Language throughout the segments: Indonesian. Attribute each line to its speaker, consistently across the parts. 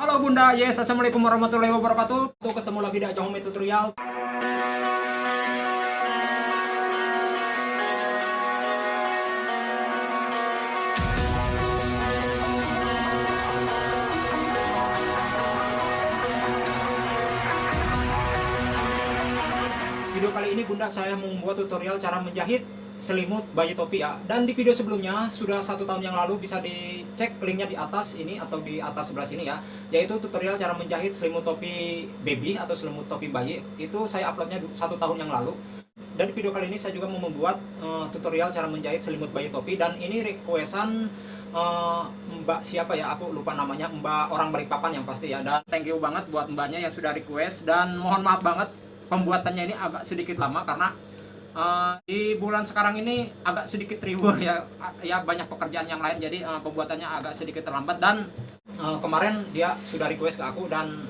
Speaker 1: Halo Bunda, yes, Assalamualaikum warahmatullahi wabarakatuh. Tuh ketemu lagi di Ajong Home Tutorial. Video kali ini Bunda saya membuat tutorial cara menjahit selimut bayi topi ya dan di video sebelumnya sudah satu tahun yang lalu bisa dicek linknya di atas ini atau di atas sebelah sini ya. Yaitu tutorial cara menjahit selimut topi baby atau selimut topi bayi. Itu saya uploadnya satu tahun yang lalu. Dan di video kali ini saya juga mau membuat uh, tutorial cara menjahit selimut bayi topi. Dan ini requestan uh, mbak siapa ya? Aku lupa namanya. Mbak orang Balikpapan yang pasti ya. Dan thank you banget buat mbaknya yang sudah request. Dan mohon maaf banget pembuatannya ini agak sedikit lama karena uh, di bulan sekarang ini agak sedikit ribu ya ya banyak pekerjaan yang lain. Jadi uh, pembuatannya agak sedikit terlambat. Dan uh, kemarin dia sudah request ke aku dan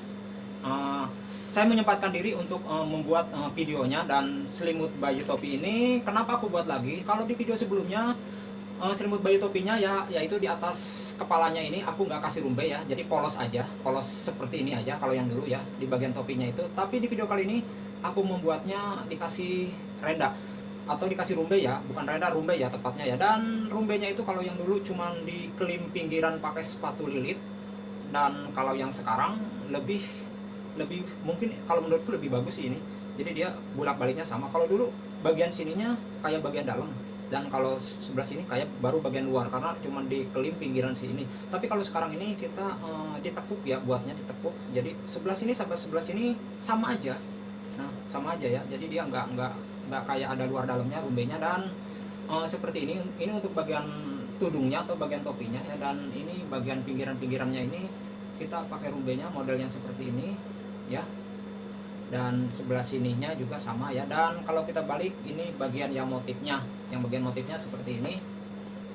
Speaker 1: uh, saya menyempatkan diri untuk uh, membuat uh, videonya. Dan selimut bayi topi ini kenapa aku buat lagi? Kalau di video sebelumnya uh, selimut bayi topinya ya yaitu di atas kepalanya ini aku nggak kasih rumbai ya. Jadi polos aja polos seperti ini aja kalau yang dulu ya di bagian topinya itu. Tapi di video kali ini aku membuatnya dikasih renda. Atau dikasih rumbe ya bukan renda rumbe ya tepatnya ya. Dan rumbenya itu kalau yang dulu cuman di kelim pinggiran pakai sepatu lilit dan kalau yang sekarang lebih lebih mungkin kalau menurutku lebih bagus sih ini. Jadi dia bolak baliknya sama. Kalau dulu bagian sininya kayak bagian dalam dan kalau sebelah sini kayak baru bagian luar karena cuma di kelim pinggiran sini. Tapi kalau sekarang ini kita uh, ditekuk ya buatnya ditekuk. Jadi sebelah sini sampai sebelah sini sama aja nah sama aja ya jadi dia nggak nggak nggak kayak ada luar dalamnya rumbenya dan uh, seperti ini ini untuk bagian tudungnya atau bagian topinya ya dan ini bagian pinggiran-pinggirannya ini kita pakai rumbenya yang seperti ini ya. Dan sebelah sininya juga sama ya dan kalau kita balik ini bagian yang motifnya yang bagian motifnya seperti ini.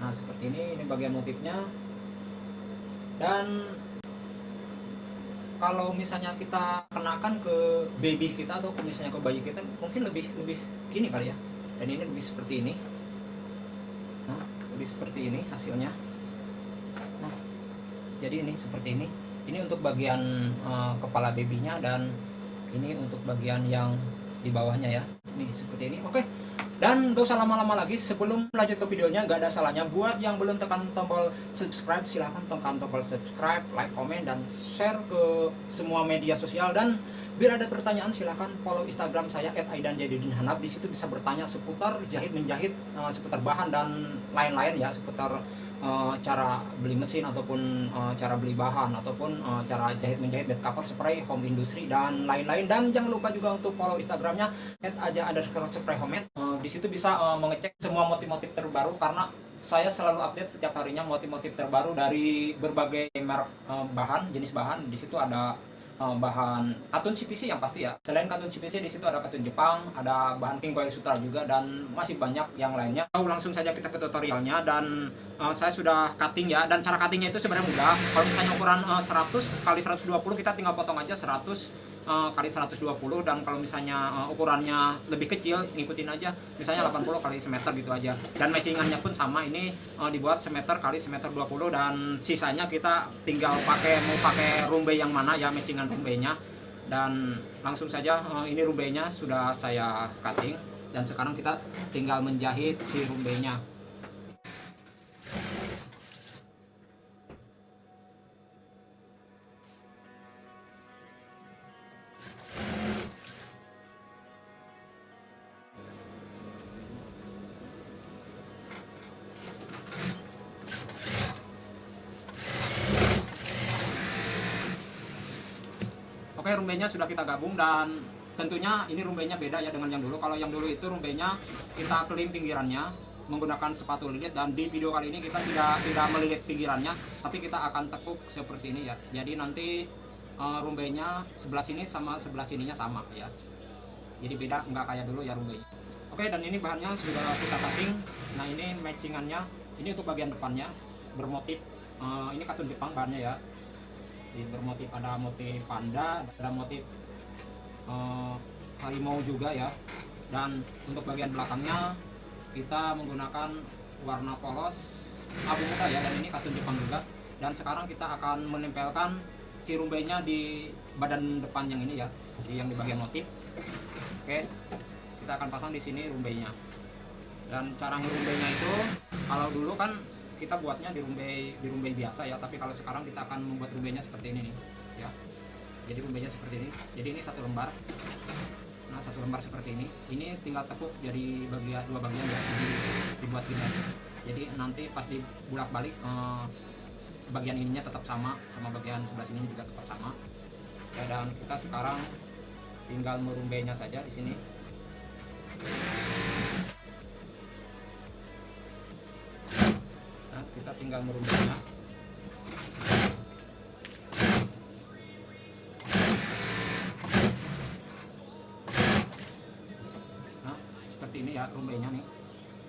Speaker 1: Nah seperti ini ini bagian motifnya. Dan kalau misalnya kita kenakan ke baby kita atau misalnya ke bayi kita mungkin lebih lebih gini kali ya. Dan ini lebih seperti ini. Nah lebih seperti ini hasilnya. Nah jadi ini seperti ini. Ini untuk bagian uh, kepala babynya dan ini untuk bagian yang di bawahnya ya. Ini seperti ini. Oke dan gak usah lama-lama lagi sebelum lanjut ke videonya gak ada salahnya. Buat yang belum tekan tombol subscribe silahkan tekan tombol subscribe like komen dan share ke semua media sosial. Dan biar ada pertanyaan silahkan follow instagram saya @aidanjadidinhanab di situ bisa bertanya seputar jahit menjahit uh, seputar bahan dan lain-lain ya seputar uh, cara beli mesin ataupun uh, cara beli bahan ataupun uh, cara jahit menjahit bed cover spray home industry dan lain-lain dan jangan lupa juga untuk follow instagramnya aja ada spray homemade uh, di situ bisa uh, mengecek semua motif-motif terbaru karena saya selalu update setiap harinya motif-motif terbaru dari berbagai merek uh, bahan jenis bahan di situ ada bahan katun CPC yang pasti ya. Selain katun CPC di situ ada katun Jepang, ada bahan King Coil Sutra juga dan masih banyak yang lainnya. Oh, langsung saja kita ke tutorialnya dan uh, saya sudah cutting ya. Dan cara cuttingnya itu sebenarnya mudah. Kalau misalnya ukuran uh, 100 kali 120 kita tinggal potong aja 100 uh, kali 120 dan kalau misalnya uh, ukurannya lebih kecil ngikutin aja. Misalnya 80 kali semeter gitu aja. Dan matchingannya pun sama. Ini uh, dibuat semeter kali semeter 20 dan sisanya kita tinggal pakai mau pakai rumbe yang mana ya matchingan rumbenya dan langsung saja uh, ini rumbenya sudah saya cutting. Dan sekarang kita tinggal menjahit si rumbenya rumbenya sudah kita gabung dan tentunya ini rumbenya beda ya dengan yang dulu. Kalau yang dulu itu rumbenya kita kelim pinggirannya menggunakan sepatu lilit dan di video kali ini kita tidak tidak melilit pinggirannya tapi kita akan tekuk seperti ini ya. Jadi nanti uh, rumbenya sebelah sini sama sebelah sininya sama ya. Jadi beda nggak kayak dulu ya rumbenya oke dan ini bahannya sudah kita cutting. Nah ini matchingannya. Ini untuk bagian depannya bermotif. Uh, ini katun Jepang bahannya ya bermotif ada motif panda ada motif uh, harimau juga ya. Dan untuk bagian belakangnya kita menggunakan warna polos abu muda ya dan ini katun Jepang juga. Dan sekarang kita akan menempelkan si rumbainya di badan depan yang ini ya di yang di bagian motif. Oke kita akan pasang di sini rumbainya dan cara ngerumbainya itu kalau dulu kan kita buatnya di rumbai di rumbai biasa ya. Tapi kalau sekarang kita akan membuat rumbainya seperti ini nih ya. Jadi rumbainya seperti ini. Jadi ini satu lembar. Nah satu lembar seperti ini. Ini tinggal tepuk jadi bagian dua bagian ya jadi dibuat gini aja. Jadi nanti pas dibulak balik eh, bagian ininya tetap sama sama bagian sebelah sini juga tetap sama. Ya, dan kita sekarang tinggal merumbainya saja di sini nah, kita tinggal merumbainya nah seperti ini ya rumbainya nih.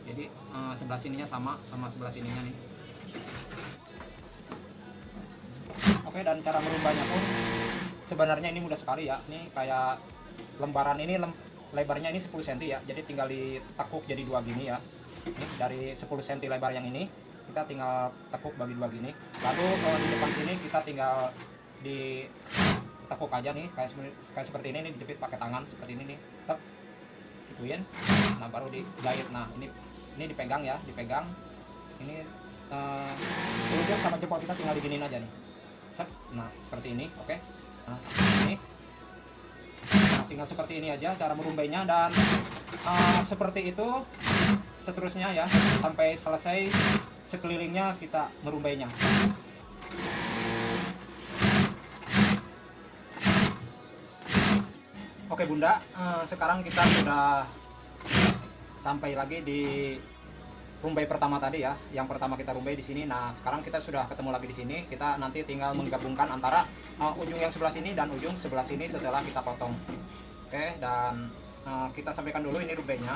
Speaker 1: Jadi eh, sebelah sininya sama sama sebelah sininya nih. Oke dan cara merumbainya pun sebenarnya ini mudah sekali ya. Ini kayak lembaran ini lem- lebarnya ini 10 cm ya. Jadi tinggal ditekuk jadi dua gini ya. Ini dari 10 cm lebar yang ini kita tinggal tekuk bagi dua gini lalu kalau di depan sini kita tinggal ditekuk aja nih kayak, kayak seperti ini nih dijepit pakai tangan seperti ini nih. Tek gituin. Nah baru dijahit nah ini ini dipegang ya dipegang. Ini ujung sama jempol kita tinggal diginin aja nih. Set. nah seperti ini oke. Nah ini. Nah, tinggal seperti ini aja cara merumbainya dan eh, seperti itu seterusnya ya sampai selesai sekelilingnya kita merumbainya Oke Bunda, eh, sekarang kita sudah sampai lagi di rumbai pertama tadi ya. Yang pertama kita rumbai di sini. Nah, sekarang kita sudah ketemu lagi di sini. Kita nanti tinggal menggabungkan antara eh, ujung yang sebelah sini dan ujung sebelah sini setelah kita potong. Oke, dan eh, kita sampaikan dulu ini rumbainya.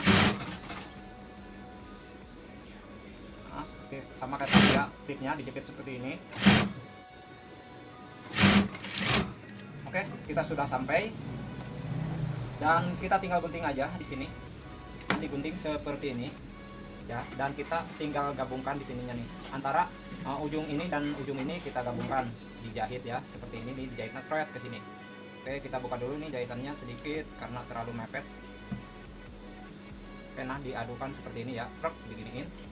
Speaker 1: Seperti sama kayak tadi ya, tipnya dijepit seperti ini. Oke, kita sudah sampai. Dan kita tinggal gunting aja di sini. Nanti gunting seperti ini ya. Dan kita tinggal gabungkan di sininya nih. Antara uh, ujung ini dan ujung ini kita gabungkan dijahit ya. Seperti ini nih dijahitnya seret ke sini. Oke kita buka dulu nih jahitannya sedikit karena terlalu mepet. Oke nah diadukan seperti ini ya. Prek, diginiin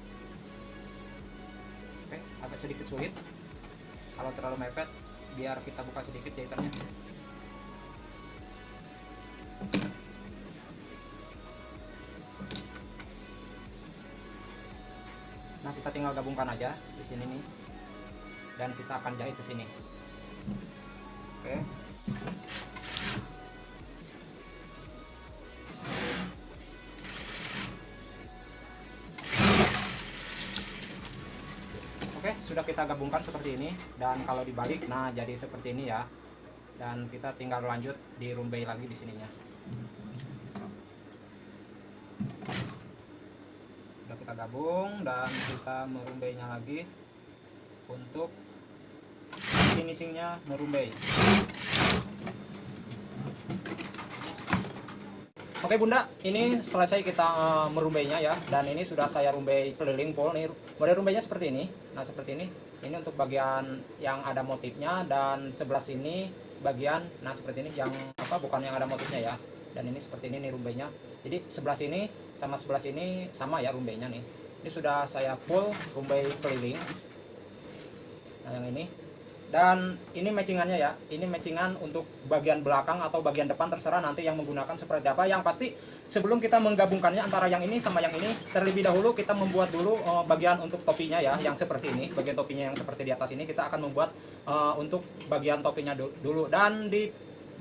Speaker 1: oke agak sedikit sulit kalau terlalu mepet biar kita buka sedikit jahitannya Nah, kita tinggal gabungkan aja di sini nih. Dan kita akan jahit ke sini. Oke. Oke, sudah kita gabungkan seperti ini dan kalau dibalik nah jadi seperti ini ya. Dan kita tinggal lanjut di rumbai lagi di sininya. Sudah kita gabung dan kita merumbainya lagi untuk finishingnya merumbai. Oke bunda, ini selesai kita eh, merumbainya ya. Dan ini sudah saya rumbai keliling pol. Nih Model rumbainya seperti ini. Nah seperti ini. Ini untuk bagian yang ada motifnya. Dan sebelah sini bagian Nah seperti ini yang apa bukan yang ada motifnya ya. Dan ini seperti ini nih rumbainya. Jadi sebelah sini sama sebelah sini sama ya rumbainya nih. Ini sudah saya full rumbai keliling. Nah yang ini dan ini matchingannya ya. Ini matchingan untuk bagian belakang atau bagian depan terserah nanti yang menggunakan seperti apa. Yang pasti sebelum kita menggabungkannya antara yang ini sama yang ini terlebih dahulu kita membuat dulu uh, bagian untuk topinya ya yang seperti ini. Bagian topinya yang seperti di atas ini kita akan membuat uh, untuk bagian topinya du dulu. Dan di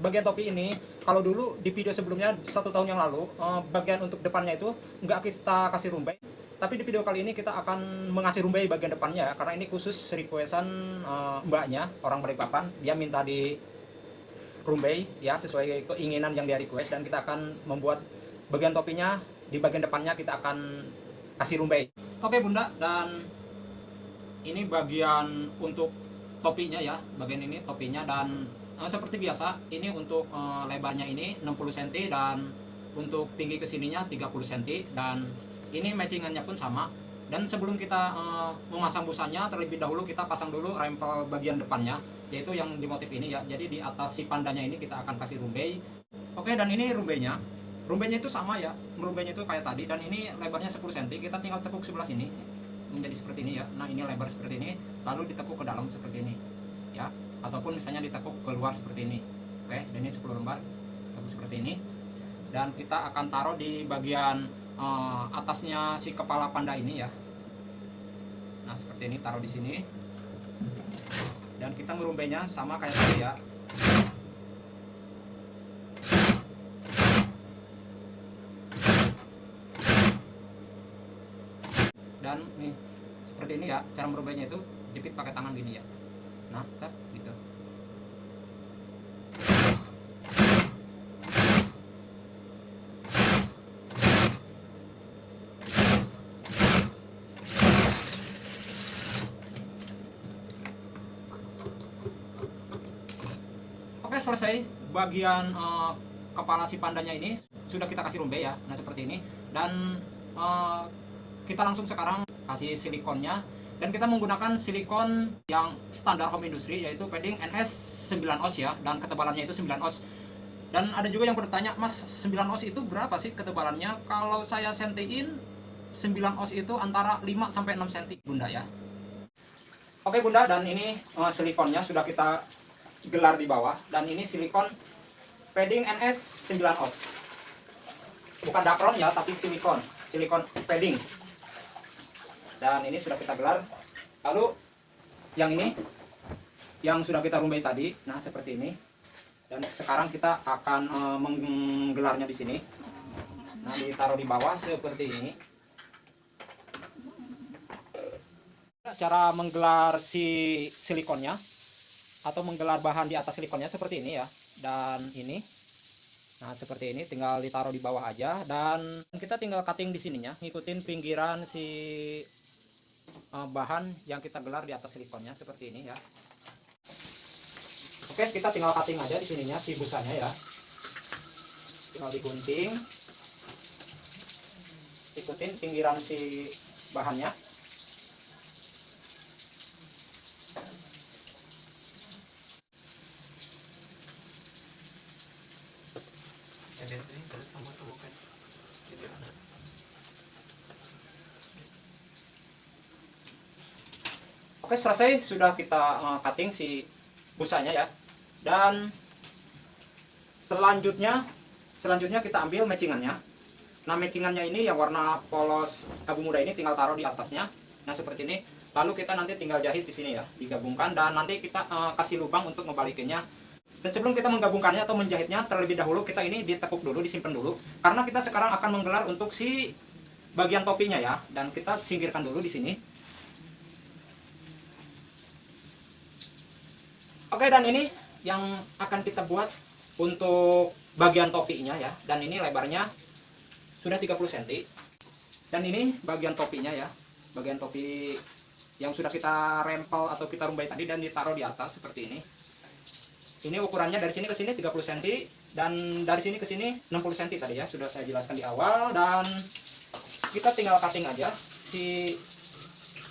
Speaker 1: bagian topi ini kalau dulu di video sebelumnya satu tahun yang lalu uh, bagian untuk depannya itu nggak kita kasih rumbai tapi di video kali ini kita akan mengasih rumbai bagian depannya karena ini khusus requestan uh, mbaknya orang Balikpapan. Dia minta di rumbai ya sesuai keinginan yang dia request dan kita akan membuat bagian topinya. Di bagian depannya kita akan kasih rumbai. Oke bunda dan ini bagian untuk topinya ya bagian ini topinya. Dan uh, seperti biasa ini untuk uh, lebarnya ini 60 cm dan untuk tinggi ke sininya 30 cm dan ini matchingannya pun sama. Dan sebelum kita uh, memasang busanya terlebih dahulu kita pasang dulu rempel bagian depannya yaitu yang di motif ini ya. Jadi di atas si pandanya ini kita akan kasih rumbai. Oke dan ini rumbainya. Rumbainya itu sama ya. Rumbainya itu kayak tadi. Dan ini lebarnya 10 cm kita tinggal tekuk sebelah sini. Menjadi seperti ini ya. Nah ini lebar seperti ini. Lalu ditekuk ke dalam seperti ini ya. Ataupun misalnya ditekuk keluar seperti ini. Oke dan ini 10 lembar. Tekuk seperti ini. Dan kita akan taruh di bagian uh, atasnya si kepala panda ini ya. Nah seperti ini taruh di sini. Dan kita merumbainya sama kayak tadi ya. Dan nih seperti ini ya cara merumbainya itu jepit pakai tangan gini ya. Nah set gitu Oke selesai bagian uh, kepala si pandanya ini. Sudah kita kasih rumbai ya nah seperti ini. Dan uh, kita langsung sekarang kasih silikonnya. Dan kita menggunakan silikon yang standar home industry yaitu padding NS 9 oz ya dan ketebalannya itu 9 oz dan ada juga yang bertanya mas 9 oz itu berapa sih ketebalannya? Kalau saya sentiin 9 oz itu antara 5 sampai 6 cm bunda ya. Oke bunda dan ini uh, silikonnya sudah kita gelar di bawah. Dan ini silikon padding NS 9 oz. Bukan dakron ya tapi silikon. Silikon padding. Dan ini sudah kita gelar. Lalu yang ini yang sudah kita rumbai tadi nah seperti ini. Dan sekarang kita akan e, menggelarnya di sini. Nah ditaruh di bawah seperti ini. Cara menggelar si silikonnya atau menggelar bahan di atas silikonnya seperti ini ya. Dan ini. Nah seperti ini tinggal ditaruh di bawah aja. Dan kita tinggal cutting di sininya ngikutin pinggiran si uh, bahan yang kita gelar di atas silikonnya seperti ini ya. Oke kita tinggal cutting aja di sininya si busanya ya. Tinggal digunting. Ikutin pinggiran si bahannya Oke selesai sudah kita uh, cutting si busanya ya. Dan selanjutnya selanjutnya kita ambil matchingannya. Nah matchingannya ini yang warna polos abu muda ini tinggal taruh di atasnya. Nah seperti ini. Lalu kita nanti tinggal jahit di sini ya digabungkan. Dan nanti kita uh, kasih lubang untuk membalikinnya dan sebelum kita menggabungkannya atau menjahitnya terlebih dahulu kita ini ditekuk dulu disimpan dulu. Karena kita sekarang akan menggelar untuk si bagian topinya ya. Dan kita singkirkan dulu di sini. Oke dan ini yang akan kita buat untuk bagian topinya ya. Dan ini lebarnya sudah 30 cm dan ini bagian topinya ya. Bagian topi yang sudah kita rempel atau kita rumbai tadi dan ditaruh di atas seperti ini ini ukurannya dari sini ke sini 30 cm dan dari sini ke sini 60 cm tadi ya sudah saya jelaskan di awal dan kita tinggal cutting aja si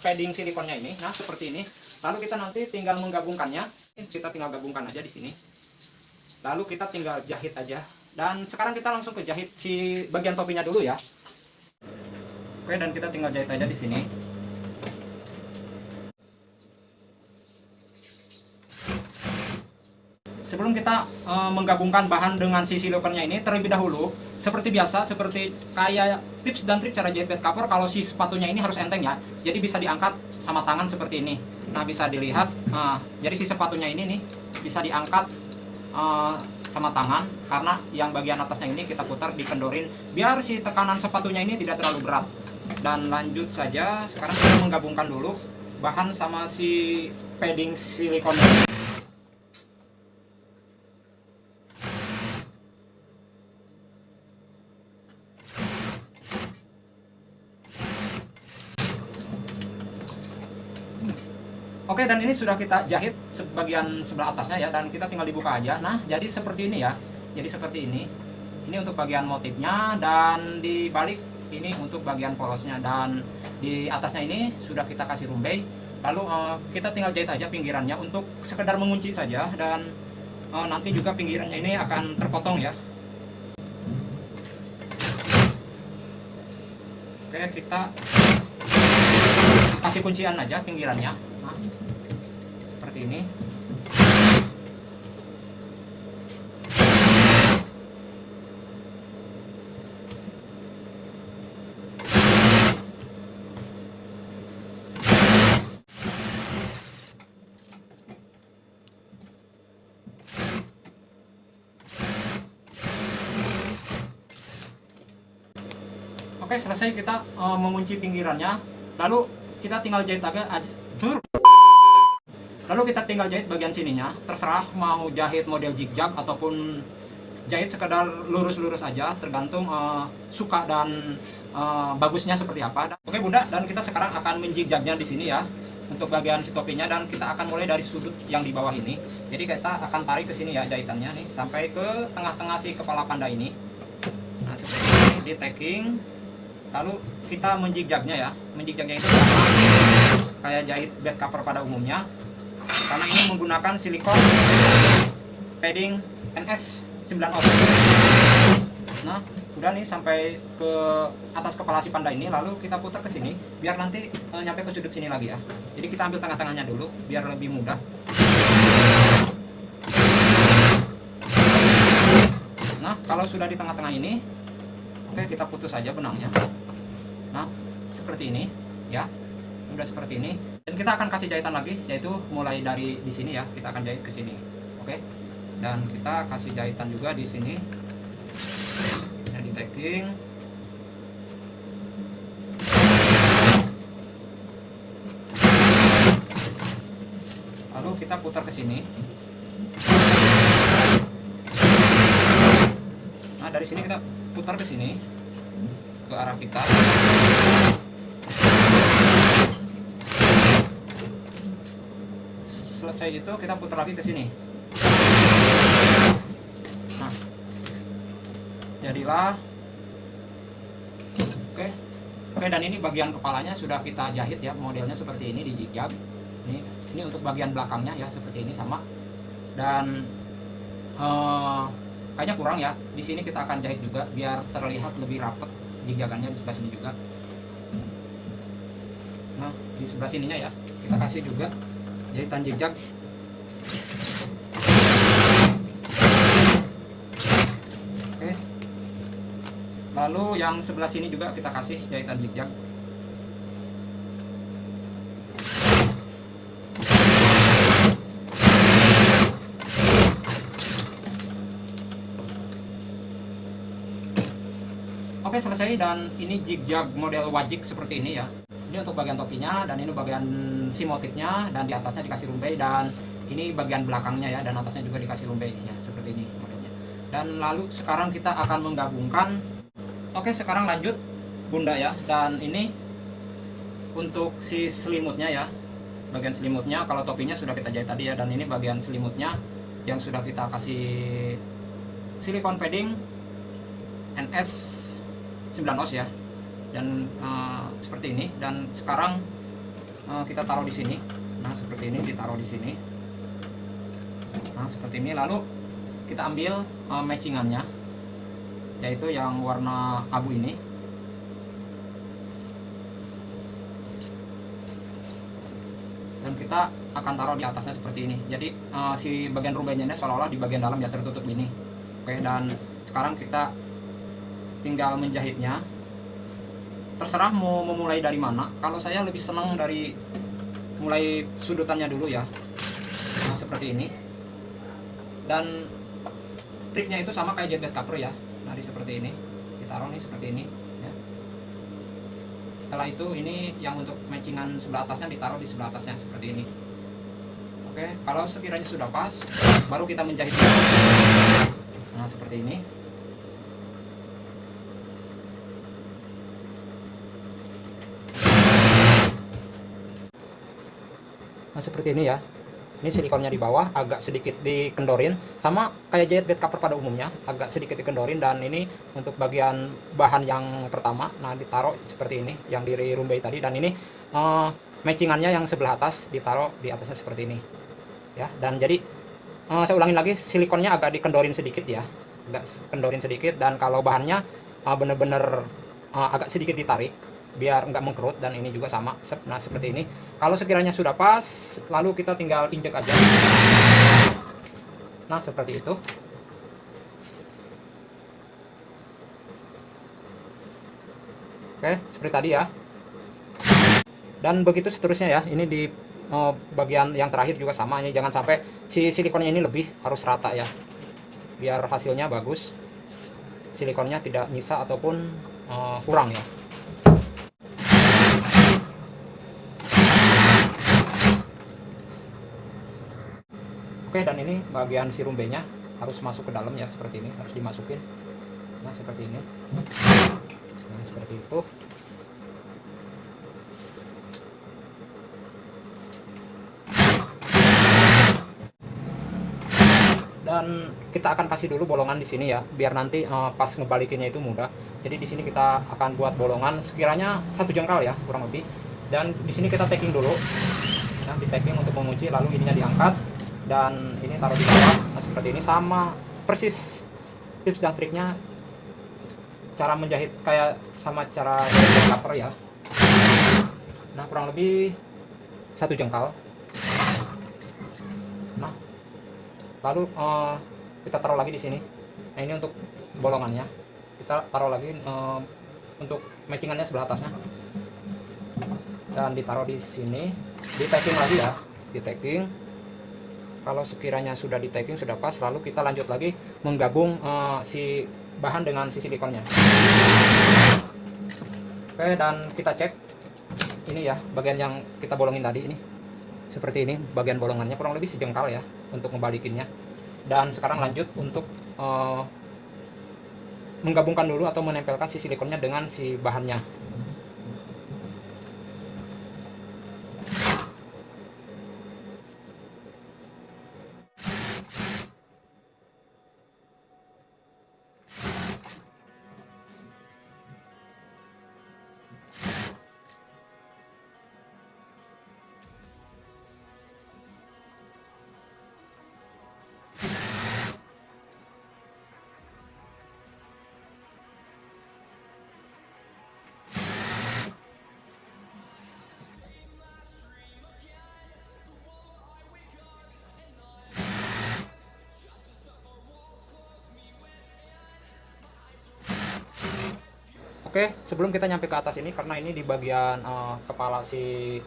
Speaker 1: padding silikonnya ini. Nah seperti ini. Lalu kita nanti tinggal menggabungkannya. Kita tinggal gabungkan aja di sini. Lalu kita tinggal jahit aja. Dan sekarang kita langsung ke jahit si bagian topinya dulu ya. Oke dan kita tinggal jahit aja di sini sebelum kita e, menggabungkan bahan dengan si silikonnya ini terlebih dahulu seperti biasa seperti kayak tips dan trik cara jahit bed cover kalau si sepatunya ini harus enteng ya jadi bisa diangkat sama tangan seperti ini Nah bisa dilihat, uh, jadi si sepatunya ini nih bisa diangkat uh, sama tangan karena yang bagian atasnya ini kita putar dikendorin biar si tekanan sepatunya ini tidak terlalu berat. Dan lanjut saja, sekarang kita menggabungkan dulu bahan sama si padding silikon. Dan ini sudah kita jahit sebagian sebelah atasnya ya dan kita tinggal dibuka aja. Nah jadi seperti ini ya. Jadi seperti ini. Ini untuk bagian motifnya dan di balik ini untuk bagian polosnya dan di atasnya ini sudah kita kasih rumbai. lalu uh, kita tinggal jahit aja pinggirannya untuk sekedar mengunci saja dan uh, nanti juga pinggirannya ini akan terpotong ya oke kita kasih kuncian aja pinggirannya nah, seperti ini. Oke selesai kita uh, mengunci pinggirannya. Lalu kita tinggal jahit aja lalu kita tinggal jahit bagian sininya terserah mau jahit model zigzag ataupun jahit sekedar lurus-lurus aja tergantung uh, suka dan uh, bagusnya seperti apa. Oke bunda dan kita sekarang akan menjigjagnya di sini ya untuk bagian si topinya dan kita akan mulai dari sudut yang di bawah ini. Jadi kita akan tarik ke sini ya jahitannya nih sampai ke tengah-tengah si kepala panda ini. Nah seperti ini di tagging. Lalu kita menjigjagnya ya. Menjigjagnya itu kayak jahit bed cover pada umumnya karena ini menggunakan silikon padding NS 9 ohm. Nah udah nih sampai ke atas kepala si panda ini lalu kita putar ke sini biar nanti e, nyampe ke sudut sini lagi ya. Jadi kita ambil tengah-tengahnya dulu biar lebih mudah. Nah kalau sudah di tengah-tengah ini oke kita putus saja benangnya. Nah seperti ini ya. Udah seperti ini dan kita akan kasih jahitan lagi yaitu mulai dari di sini ya kita akan jahit ke sini. Oke? Dan kita kasih jahitan juga di sini. Ya, di tagging. Lalu kita putar ke sini. Nah dari sini kita putar ke sini ke arah kita selesai itu kita putar lagi ke sini. Nah. Jadilah. Oke. Oke dan ini bagian kepalanya sudah kita jahit ya modelnya seperti ini di jigab ini ini untuk bagian belakangnya ya seperti ini sama. Dan uh, kayaknya kurang ya. Di sini kita akan jahit juga biar terlihat lebih rapat gigagannya di sebelah sini juga. Nah di sebelah sininya ya kita kasih juga jahitan jejak. Oke. Lalu yang sebelah sini juga kita kasih jahitan jejak. Oke selesai dan ini jig-jag model wajik seperti ini ya ini untuk bagian topinya dan ini bagian si motifnya dan di atasnya dikasih rumbai dan ini bagian belakangnya ya dan atasnya juga dikasih rumbai ya seperti ini modelnya dan lalu sekarang kita akan menggabungkan. Oke sekarang lanjut bunda ya. Dan ini untuk si selimutnya ya bagian selimutnya. Kalau topinya sudah kita jahit tadi ya dan ini bagian selimutnya yang sudah kita kasih silikon padding NS 9 os ya dan uh, seperti ini. Dan sekarang uh, kita taruh di sini. Nah seperti ini ditaruh di sini. Nah seperti ini. Lalu kita ambil uh, matchingannya. Yaitu yang warna abu ini. Dan kita akan taruh di atasnya seperti ini. Jadi uh, si bagian ini seolah-olah di bagian dalam ya tertutup ini oke dan sekarang kita tinggal menjahitnya terserah mau memulai dari mana. Kalau saya lebih senang dari mulai sudutannya dulu ya. Nah seperti ini. Dan triknya itu sama kayak jet cover ya. Di seperti ini. Ditaruh nih seperti ini ya. setelah itu ini yang untuk matchingan sebelah atasnya ditaruh di sebelah atasnya seperti ini. Oke kalau sekiranya sudah pas baru kita menjahit. Nah seperti ini nah seperti ini ya. Ini silikonnya di bawah agak sedikit dikendorin. Sama kayak jahit bed cover pada umumnya agak sedikit dikendorin. Dan ini untuk bagian bahan yang pertama nah ditaruh seperti ini yang diri rumbai tadi. Dan ini uh, matchingannya yang sebelah atas ditaruh di atasnya seperti ini. Ya dan jadi uh, saya ulangin lagi silikonnya agak dikendorin sedikit ya. Agak kendorin sedikit. Dan kalau bahannya uh, bener-bener uh, agak sedikit ditarik biar nggak mengkerut dan ini juga sama nah seperti ini. Kalau sekiranya sudah pas lalu kita tinggal injek aja. Nah seperti itu. Oke seperti tadi ya. Dan begitu seterusnya ya ini di oh, bagian yang terakhir juga sama ini. Jangan sampai si silikonnya ini lebih harus rata ya. Biar hasilnya bagus. Silikonnya tidak nyisa ataupun uh, kurang ya Oke dan ini bagian si rumbenya harus masuk ke dalam ya seperti ini harus dimasukin. Nah seperti ini. Nah seperti itu. Dan kita akan kasih dulu bolongan di sini ya biar nanti uh, pas ngebalikinnya itu mudah. Jadi di sini kita akan buat bolongan sekiranya satu jengkal ya kurang lebih. Dan di sini kita taking dulu. Nah di taking untuk mengunci lalu ininya diangkat dan ini taruh di bawah nah, seperti ini sama persis tips dan triknya. Cara menjahit kayak sama cara jahit cover ya. Nah kurang lebih satu jengkal. Nah lalu uh, kita taruh lagi di sini. Nah ini untuk bolongannya. Kita taruh lagi uh, untuk matchingannya sebelah atasnya. Dan ditaruh di sini. Di tagging lagi ya. Di tagging kalau sekiranya sudah di tagging sudah pas lalu kita lanjut lagi menggabung uh, si bahan dengan si silikonnya. Oke dan kita cek ini ya bagian yang kita bolongin tadi ini. Seperti ini bagian bolongannya kurang lebih sejengkal ya untuk membalikinnya. Dan sekarang lanjut untuk uh, menggabungkan dulu atau menempelkan si silikonnya dengan si bahannya Oke, sebelum kita nyampe ke atas ini karena ini di bagian uh, kepala si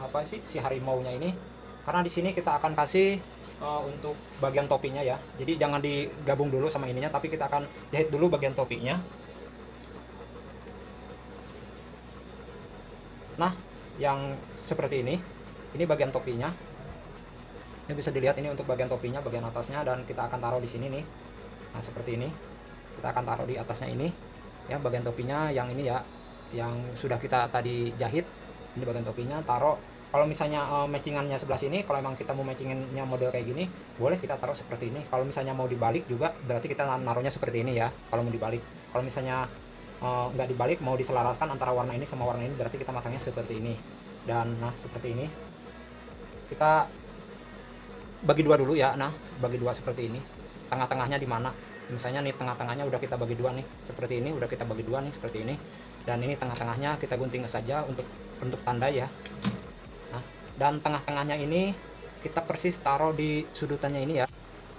Speaker 1: apa sih si harimau nya ini. Karena di sini kita akan kasih uh, untuk bagian topinya ya. Jadi jangan digabung dulu sama ininya tapi kita akan jahit dulu bagian topinya. Nah, yang seperti ini. Ini bagian topinya. Ini bisa dilihat ini untuk bagian topinya, bagian atasnya dan kita akan taruh di sini nih. Nah, seperti ini. Kita akan taruh di atasnya ini ya bagian topinya yang ini ya yang sudah kita tadi jahit ini bagian topinya taruh. Kalau misalnya uh, matchingannya sebelah sini kalau emang kita mau matchingannya model kayak gini boleh kita taruh seperti ini. Kalau misalnya mau dibalik juga berarti kita naruhnya seperti ini ya kalau mau dibalik. Kalau misalnya uh, nggak dibalik mau diselaraskan antara warna ini sama warna ini berarti kita masangnya seperti ini. Dan nah seperti ini. Kita bagi dua dulu ya nah bagi dua seperti ini. Tengah-tengahnya di mana misalnya nih tengah-tengahnya udah kita bagi dua nih. Seperti ini udah kita bagi dua nih seperti ini. Dan ini tengah-tengahnya kita gunting saja untuk untuk tanda ya. Nah, dan tengah-tengahnya ini kita persis taruh di sudutannya ini ya.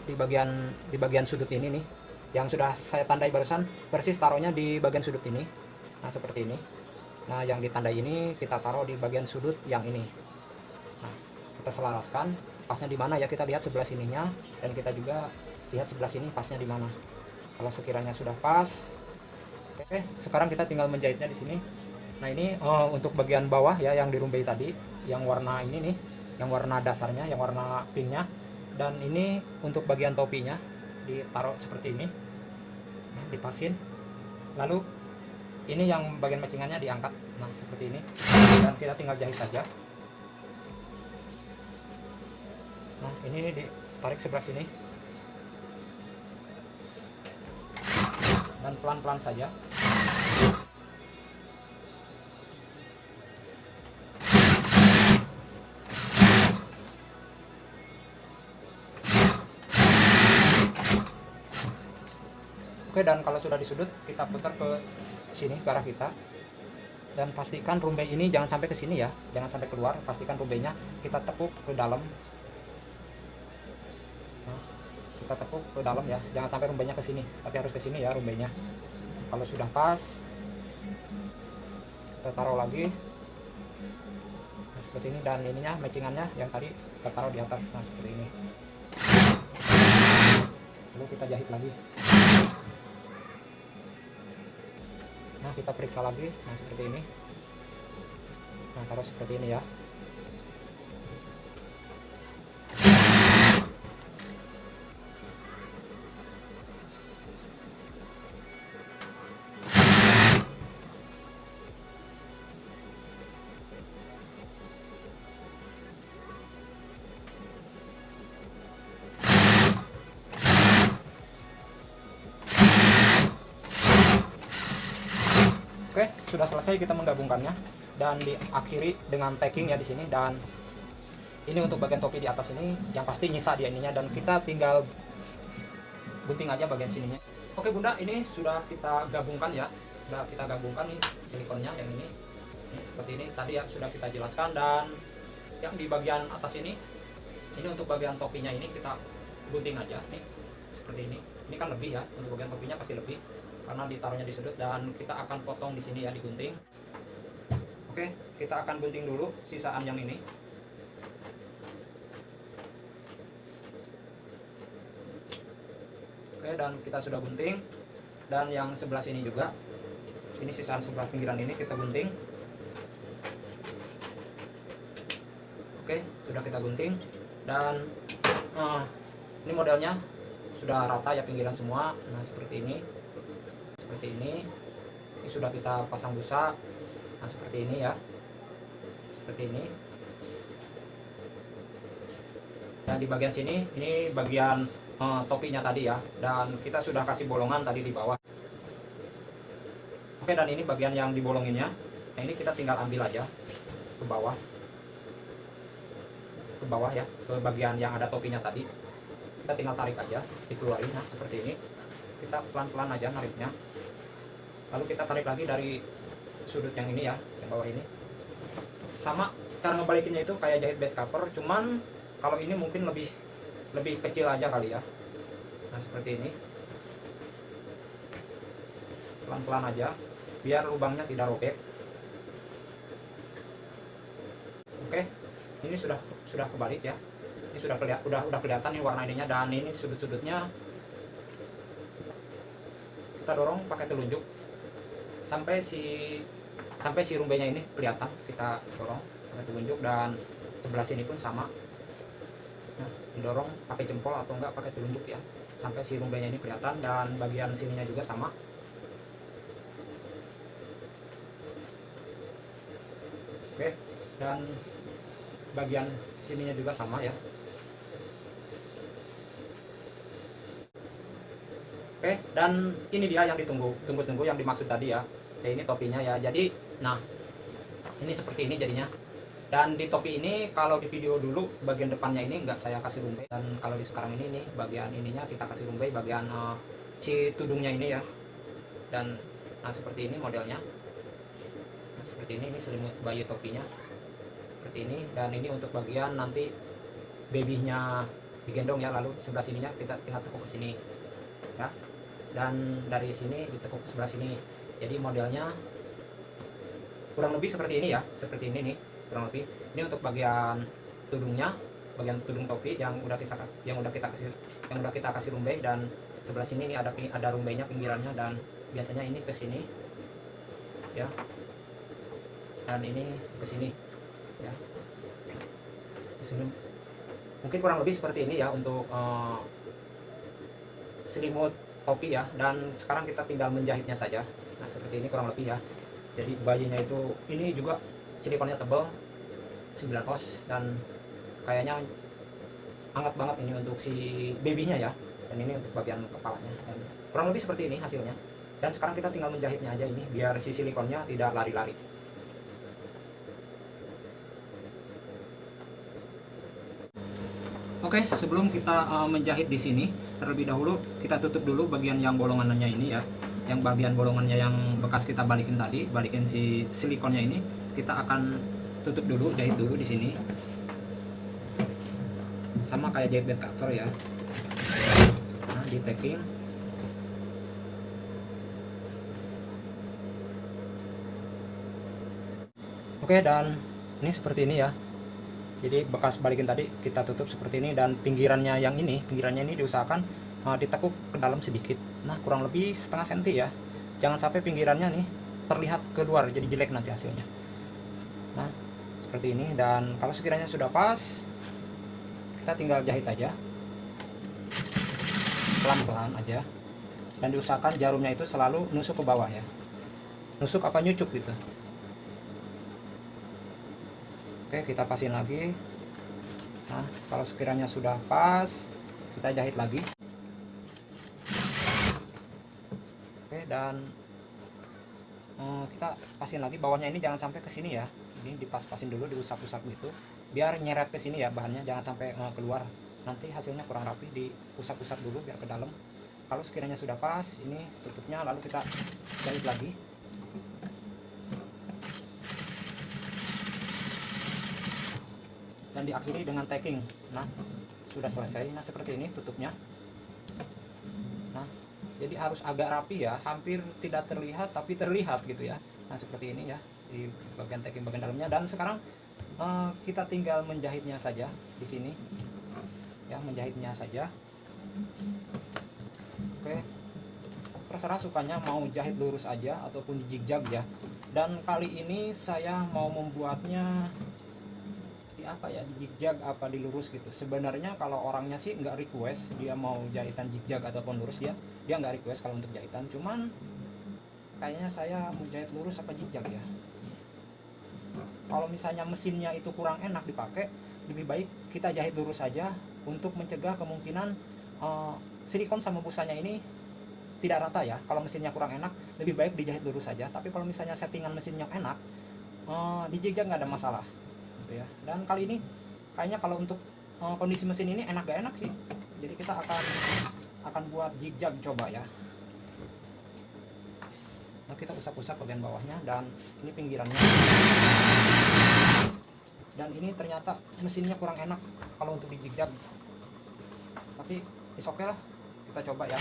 Speaker 1: Di bagian di bagian sudut ini nih. Yang sudah saya tandai barusan persis taruhnya di bagian sudut ini. Nah seperti ini. Nah yang ditandai ini kita taruh di bagian sudut yang ini. Nah kita selaraskan. Pasnya di mana ya? Kita lihat sebelah sininya. Dan kita juga lihat sebelah sini pasnya di mana. Kalau sekiranya sudah pas oke sekarang kita tinggal menjahitnya di sini. Nah ini uh, untuk bagian bawah ya yang dirumbei tadi yang warna ini nih yang warna dasarnya yang warna pinknya. Dan ini untuk bagian topinya ditaruh seperti ini. Nah, dipasin. Lalu ini yang bagian matchingannya diangkat. Nah seperti ini. Dan kita tinggal jahit saja. Nah ini ditarik sebelah sini dan pelan-pelan saja. Oke dan kalau sudah di sudut kita putar ke sini ke arah kita. Dan pastikan rumbai ini jangan sampai ke sini ya. Jangan sampai keluar pastikan rumbainya kita tekuk ke dalam. Kita tekuk ke dalam ya, jangan sampai rumbainya ke sini, tapi harus ke sini ya rumbainya. Kalau sudah pas, kita taruh lagi. Nah, seperti ini dan ininya matchingannya yang tadi kita taruh di atas. Nah, seperti ini. Lalu kita jahit lagi. nah kita periksa lagi nah seperti ini nah taruh seperti ini ya sudah selesai kita menggabungkannya dan diakhiri dengan packing ya di sini dan ini untuk bagian topi di atas ini yang pasti nyisa dia ininya dan kita tinggal gunting aja bagian sininya. Oke Bunda, ini sudah kita gabungkan ya. Sudah kita gabungkan nih silikonnya yang ini. Ini seperti ini tadi ya sudah kita jelaskan dan yang di bagian atas ini ini untuk bagian topinya ini kita gunting aja nih seperti ini. Ini kan lebih ya untuk bagian topinya pasti lebih karena ditaruhnya di sudut dan kita akan potong di sini ya digunting. Oke kita akan gunting dulu sisaan yang ini. Oke dan kita sudah gunting. Dan yang sebelah sini juga. Ini sisaan sebelah pinggiran ini kita gunting. Oke sudah kita gunting. Dan uh, ini modelnya sudah rata ya pinggiran semua. Nah seperti ini seperti ini. Ini sudah kita pasang busa. Nah seperti ini ya. Seperti ini. Dan di bagian sini ini bagian eh, topinya tadi ya. Dan kita sudah kasih bolongan tadi di bawah. Oke dan ini bagian yang dibolonginnya nah ini kita tinggal ambil aja ke bawah. Ke bawah ya ke bagian yang ada topinya tadi. Kita tinggal tarik aja dikeluarin. Nah seperti ini. Kita pelan-pelan aja nariknya lalu kita tarik lagi dari sudut yang ini ya yang bawah ini. Sama cara ngebalikinnya itu kayak jahit bed cover cuman kalau ini mungkin lebih lebih kecil aja kali ya. Nah seperti ini. Pelan-pelan aja biar lubangnya tidak robek. Oke ini sudah sudah kebalik ya. Ini sudah kelihatan udah udah kelihatan nih warna ininya dan ini sudut-sudutnya. Kita dorong pakai telunjuk sampai si sampai si rumbenya ini kelihatan kita dorong pakai telunjuk dan sebelah sini pun sama. Nah, didorong pakai jempol atau enggak pakai telunjuk ya. Sampai si rumbenya ini kelihatan dan bagian sininya juga sama. Oke dan bagian sininya juga sama ya. Oke, dan ini dia yang ditunggu, tunggu-tunggu yang dimaksud tadi ya ya ini topinya ya. Jadi nah ini seperti ini jadinya. Dan di topi ini kalau di video dulu bagian depannya ini enggak saya kasih rumbai dan kalau di sekarang ini nih bagian ininya kita kasih rumbai bagian uh, si tudungnya ini ya. Dan nah seperti ini modelnya. Nah, seperti ini ini selimut bayi topinya. Seperti ini. Dan ini untuk bagian nanti babynya digendong ya. Lalu sebelah sininya kita tinggal tekuk ke sini ya. Dan dari sini ditekuk sebelah sini jadi modelnya kurang lebih seperti ini ya seperti ini nih kurang lebih. Ini untuk bagian tudungnya bagian tudung topi yang udah kita yang udah kita kasih yang udah kita kasih rumbai dan sebelah sini ini ada ada rumbainya pinggirannya dan biasanya ini ke sini ya. Dan ini ke sini ya. Mungkin kurang lebih seperti ini ya untuk uh, selimut topi ya. Dan sekarang kita tinggal menjahitnya saja nah seperti ini kurang lebih ya. Jadi bayinya itu ini juga silikonnya tebal 9 os dan kayaknya hangat banget ini untuk si babynya ya. Dan ini untuk bagian kepalanya. Dan kurang lebih seperti ini hasilnya. Dan sekarang kita tinggal menjahitnya aja ini biar si silikonnya tidak lari-lari. Oke, sebelum kita uh, menjahit di sini, terlebih dahulu kita tutup dulu bagian yang bolongannya ini ya yang bagian bolongannya yang bekas kita balikin tadi balikin si silikonnya ini kita akan tutup dulu jahit dulu di sini. Sama kayak jahit bed cover ya. Nah di tacking oke dan ini seperti ini ya. Jadi bekas balikin tadi kita tutup seperti ini dan pinggirannya yang ini pinggirannya ini diusahakan uh, ditekuk ke dalam sedikit nah kurang lebih setengah senti ya. Jangan sampai pinggirannya nih terlihat keluar jadi jelek nanti hasilnya. Nah seperti ini dan kalau sekiranya sudah pas kita tinggal jahit aja. Pelan-pelan aja. Dan diusahakan jarumnya itu selalu nusuk ke bawah ya. Nusuk apa nyucuk gitu. Oke kita pasin lagi. Nah kalau sekiranya sudah pas kita jahit lagi oke dan eh, kita pasin lagi bawahnya ini jangan sampai ke sini ya. Ini dipas-pasin dulu diusap-usap gitu. Biar nyeret ke sini ya bahannya jangan sampai eh, keluar. Nanti hasilnya kurang rapi diusap-usap dulu biar ke dalam. Kalau sekiranya sudah pas ini tutupnya lalu kita jahit lagi. Dan diakhiri dengan tacking nah sudah selesai. Nah seperti ini tutupnya jadi harus agak rapi ya hampir tidak terlihat tapi terlihat gitu ya. Nah seperti ini ya di bagian tacking bagian dalamnya. Dan sekarang uh, kita tinggal menjahitnya saja di sini. Ya menjahitnya saja. Oke. Terserah sukanya mau jahit lurus aja ataupun zigzag ya. Dan kali ini saya mau membuatnya di apa ya di apa di lurus gitu. Sebenarnya kalau orangnya sih nggak request dia mau jahitan zigzag ataupun lurus dia dia nggak request kalau untuk jahitan. Cuman kayaknya saya mau jahit lurus apa zigzag ya. Kalau misalnya mesinnya itu kurang enak dipakai lebih baik kita jahit lurus saja untuk mencegah kemungkinan uh, silikon sama busanya ini tidak rata ya. Kalau mesinnya kurang enak lebih baik dijahit lurus saja. Tapi kalau misalnya settingan mesinnya enak uh, di nggak ada masalah gitu ya. Dan kali ini kayaknya kalau untuk uh, kondisi mesin ini enak gak enak sih. Jadi kita akan akan buat zigzag coba ya. Nah kita usap-usap bagian bawahnya dan ini pinggirannya. Dan ini ternyata mesinnya kurang enak kalau untuk di zigzag tapi is okay lah. Kita coba ya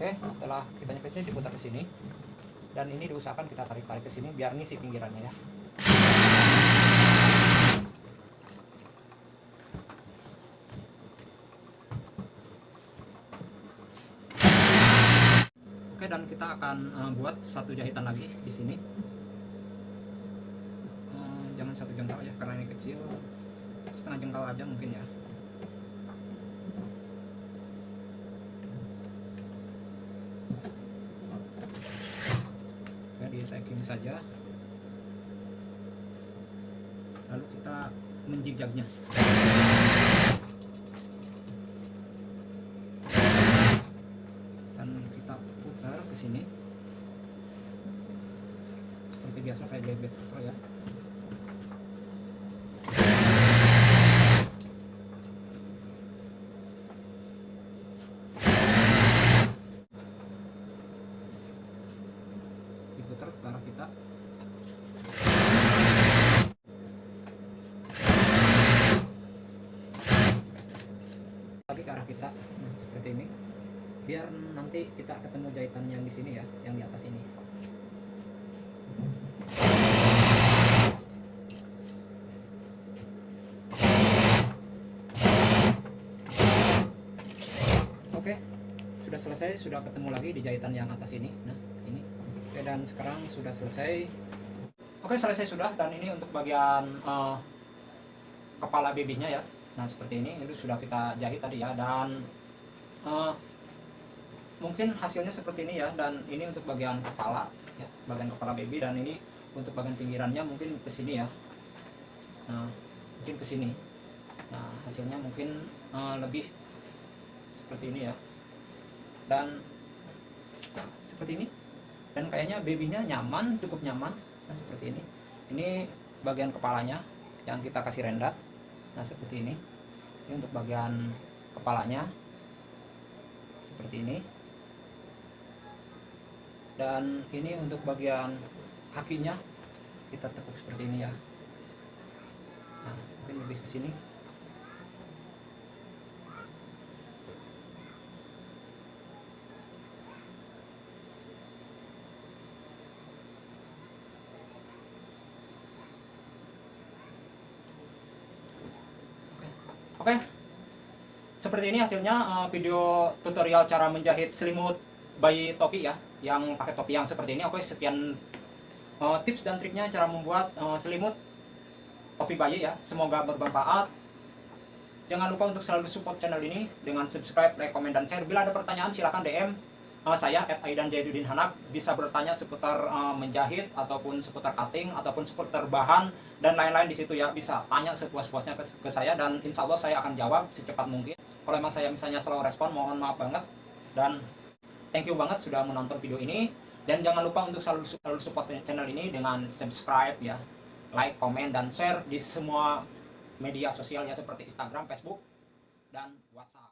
Speaker 1: Oke, setelah kita nyampe sini diputar ke sini. Dan ini diusahakan kita tarik-tarik ke sini biar ngisi pinggirannya ya. Oke, dan kita akan uh, buat satu jahitan lagi di sini. Uh, jangan satu jengkal ya, karena ini kecil. Setengah jengkal aja mungkin ya. di tacking saja. Lalu kita menjigjagnya. Dan kita putar ke sini. Seperti biasa kayak bebek ya diputar ke arah kita lagi ke arah kita nah, seperti ini. Biar nanti kita ketemu jahitan yang di sini ya yang di atas ini. Oke sudah selesai sudah ketemu lagi di jahitan yang atas ini. Nah ini. Oke dan sekarang sudah selesai. Oke selesai sudah. Dan ini untuk bagian uh, kepala babynya ya nah seperti ini itu sudah kita jahit tadi ya dan uh, mungkin hasilnya seperti ini ya dan ini untuk bagian kepala ya bagian kepala baby dan ini untuk bagian pinggirannya mungkin ke sini ya. Nah mungkin ke sini. Nah hasilnya mungkin uh, lebih seperti ini ya. Dan seperti ini. Dan kayaknya babynya nyaman cukup nyaman. Nah seperti ini. Ini bagian kepalanya yang kita kasih rendat nah seperti ini ini untuk bagian kepalanya. Seperti ini. Dan ini untuk bagian kakinya. Kita tekuk seperti ini ya. Nah mungkin lebih ke sini Oke, seperti ini hasilnya uh, video tutorial cara menjahit selimut bayi topi ya, yang pakai topi yang seperti ini. Oke, sekian uh, tips dan triknya cara membuat uh, selimut topi bayi ya. Semoga bermanfaat. Jangan lupa untuk selalu support channel ini dengan subscribe, like, komen, dan share. Bila ada pertanyaan silahkan DM uh, saya at Aidan Jaiduddin Hanak bisa bertanya seputar uh, menjahit ataupun seputar cutting ataupun seputar bahan dan lain-lain di situ ya. Bisa tanya sepuas-puasnya ke, ke saya dan insya Allah saya akan jawab secepat mungkin. Kalau emang saya misalnya selalu respon mohon maaf banget. Dan thank you banget sudah menonton video ini. Dan jangan lupa untuk selalu selalu support channel ini dengan subscribe ya. Like komen dan share di semua media sosialnya seperti Instagram Facebook dan WhatsApp